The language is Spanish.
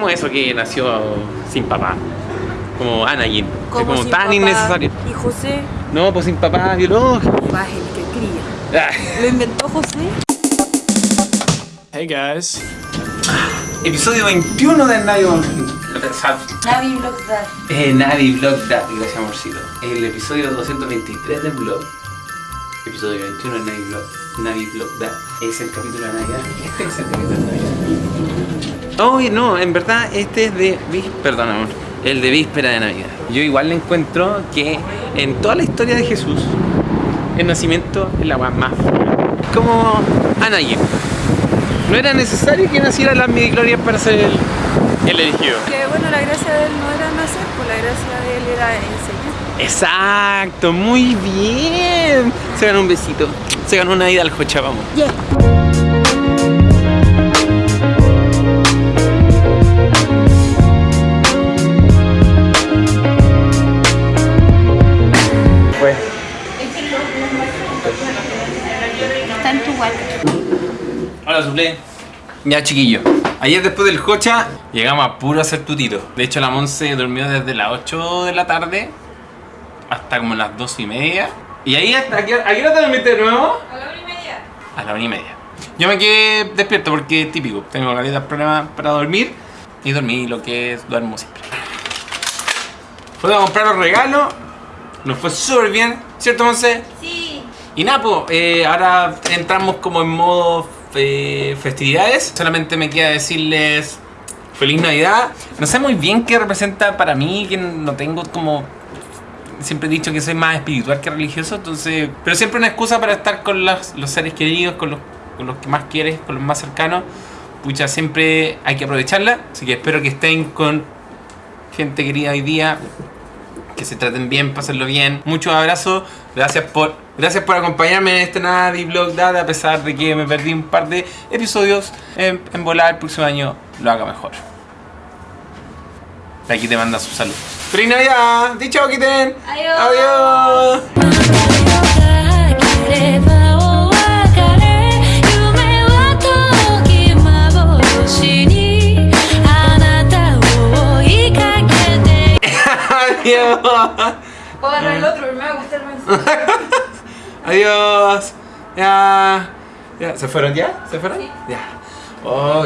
como eso que nació sin papá. Como Anakin. Como como sin tan papá. innecesario. ¿Y José? No, pues sin papá biológico. Más el que cría. Ah. ¿Lo inventó José? Hey guys. Episodio 21 de Navi Navi Blockdad. eh, Navi Vlog Da- Gracias, amorcito. El episodio 223 del blog. Episodio 21 de Navi Vlog. Navi Vlog Da. Es el capítulo de Navidad. Este es el capítulo de Navidad. Oh, no, en verdad este es de Perdón, amor. El de víspera de Navidad. Yo igual le encuentro que en toda la historia de Jesús, el nacimiento es la más. Como Anakin. No era necesario que naciera las midichlorians para ser el, el elegido. Que bueno, la gracia de él no era nacer, pues la gracia de él era enseñar. Exacto, muy bien. Se ganó un besito. Se ganó una ida al Jocha, vamos. Pues. Está en tu guarda. Hola, suple. Ya, chiquillo. Ayer después del Jocha llegamos a puro hacer tutito. De hecho, la Monse durmió desde las 8 de la tarde hasta como las 2 y media. Y ahí hasta ¿a qué hora a qué hora te dormiste de nuevo? A la hora y media. A la una y media. Yo me quedé despierto porque es típico. Tengo calidad problemas para dormir. Y dormí lo que es duermo siempre. Fuimos a comprar los regalos. Nos fue súper bien. ¿Cierto, Monse? Sí. Y Napo, ahora entramos como en modo eh, festividades. Solamente me queda decirles feliz Navidad. No sé muy bien qué representa para mí, que no tengo como... Siempre he dicho que soy más espiritual que religioso, entonces... Pero siempre una excusa para estar con los, los seres queridos, con los, con los que más quieres, con los más cercanos. Pucha, siempre hay que aprovecharla. Así que espero que estén con gente querida hoy día que se traten bien, pásenlo bien. Muchos abrazos, gracias por, gracias por acompañarme en este Navi Vlog Dad, a pesar de que me perdí un par de episodios. En, en volar el próximo año lo haga mejor aquí te manda su salud. ¡Feliz Navidad! ¡Dicho, quiten! ¡Adiós! ¡Adiós! Puedo agarrar el otro, pero me va a gustar más. Adiós. Ya. ya. ¿Se fueron ya? ¿Se fueron? Sí. Ya. Oh,